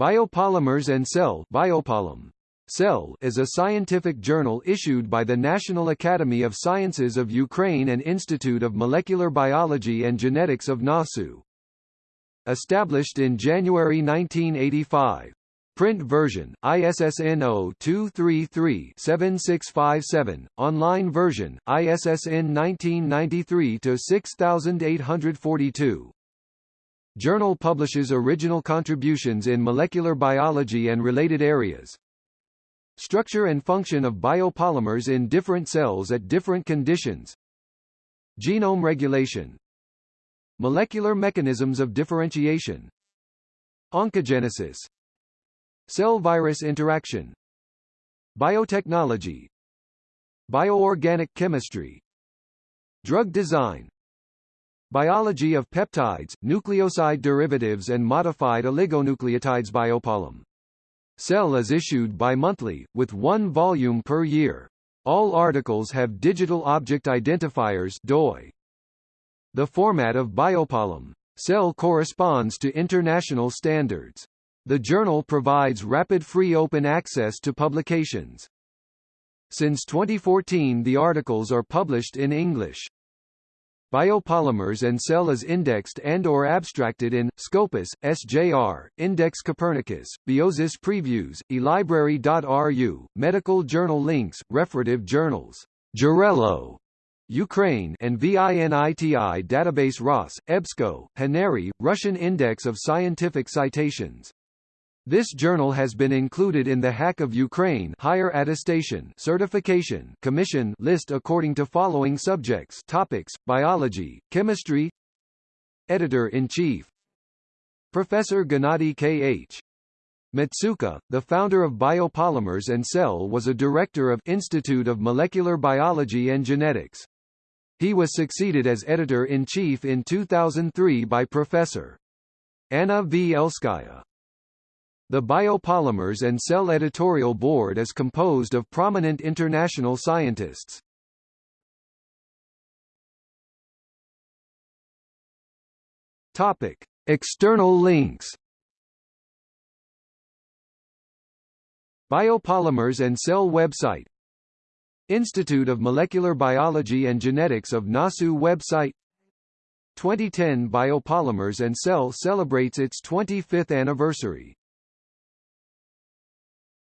Biopolymers and Cell Biopolym. Cell is a scientific journal issued by the National Academy of Sciences of Ukraine and Institute of Molecular Biology and Genetics of NASU. Established in January 1985. Print version, ISSN 0-233-7657, online version, ISSN 1993-6842. Journal publishes original contributions in molecular biology and related areas. Structure and function of biopolymers in different cells at different conditions. Genome regulation. Molecular mechanisms of differentiation. Oncogenesis. Cell-virus interaction. Biotechnology. Bioorganic chemistry. Drug design. Biology of peptides, nucleoside derivatives and modified oligonucleotides biopolym. Cell is issued bi-monthly, with one volume per year. All articles have digital object identifiers DOI. The format of biopolym. Cell corresponds to international standards. The journal provides rapid free open access to publications. Since 2014 the articles are published in English. Biopolymers and cell is indexed and or abstracted in, Scopus, SJR, Index Copernicus, Biosis Previews, eLibrary.ru, Medical Journal Links, Referative Journals, Jarelo, Ukraine and VINITI Database ROS, EBSCO, Haneri, Russian Index of Scientific Citations. This journal has been included in the HAC of Ukraine Higher Attestation Certification Commission list according to following subjects topics, biology, chemistry Editor-in-Chief Professor Gennady K.H. Matsuka, the founder of Biopolymers and Cell was a director of Institute of Molecular Biology and Genetics. He was succeeded as editor-in-chief in 2003 by Professor Anna V. Elskaya. The Biopolymers and Cell editorial board is composed of prominent international scientists. Topic: External links. Biopolymers and Cell website Institute of Molecular Biology and Genetics of NASU website 2010 Biopolymers and Cell celebrates its 25th anniversary